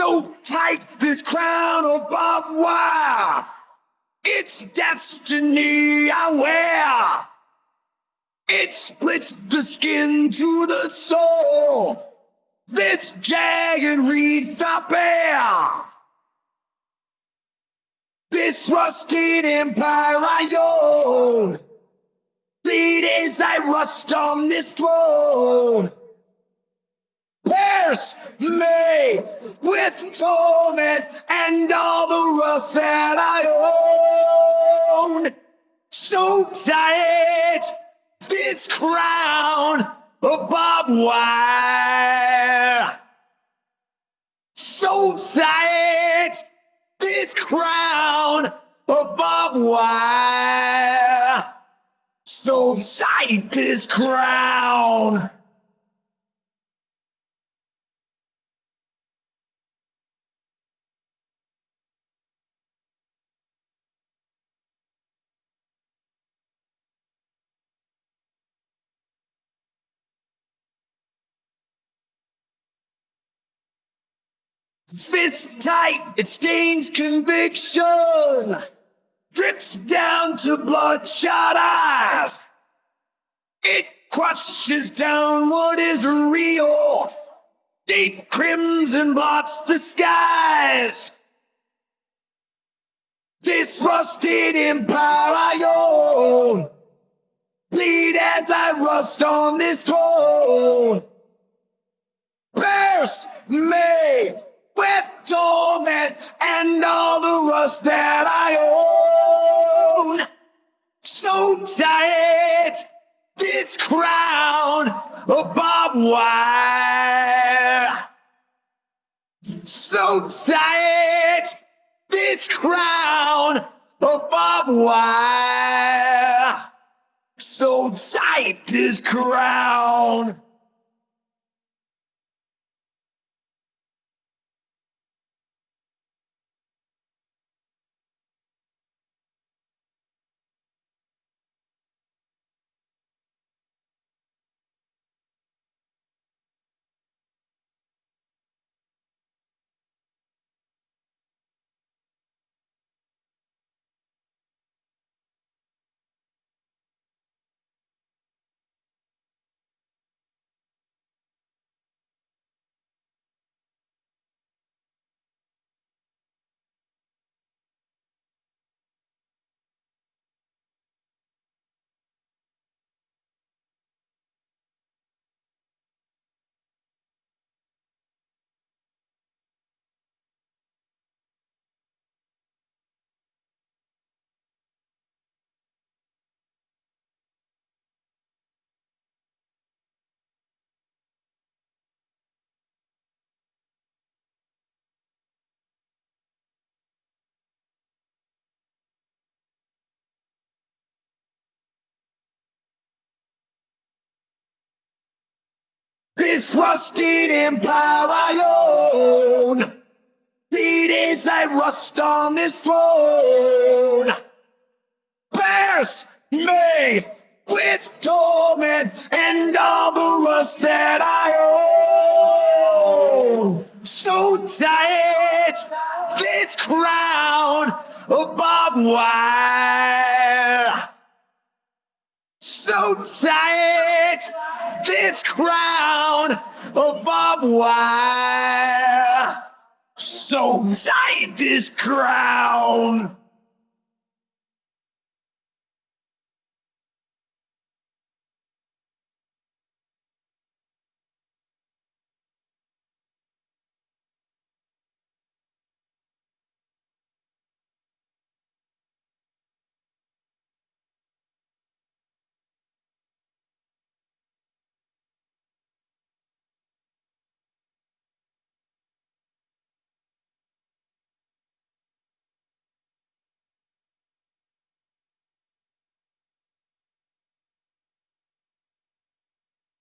So tight this crown of barbed wire. It's destiny I wear. It splits the skin to the soul. This jagged wreath I bear. This rusted empire I own. Bleed as I rust on this throne. Pierce me with torment and all the rust that I own. So tight, this crown of barbed wire. So tight, this crown of barbed wire. So tight, this crown. Fist tight, it stains conviction. Drips down to bloodshot eyes. It crushes down what is real. Deep crimson blots the skies. This rusted empire I own. Bleed as I rust on this throne. Pierce me with torment and all the rust that I own. So tight, this crown of barbed wire. So tight, this crown of barbed wire. So tight, this crown. This rusted empire I own. Bleed as I rust on this throne. Pierce me with torment and all the rust that I own. So tight, this crown of barbed So tight, this crown of barbed wire. So tight, this crown.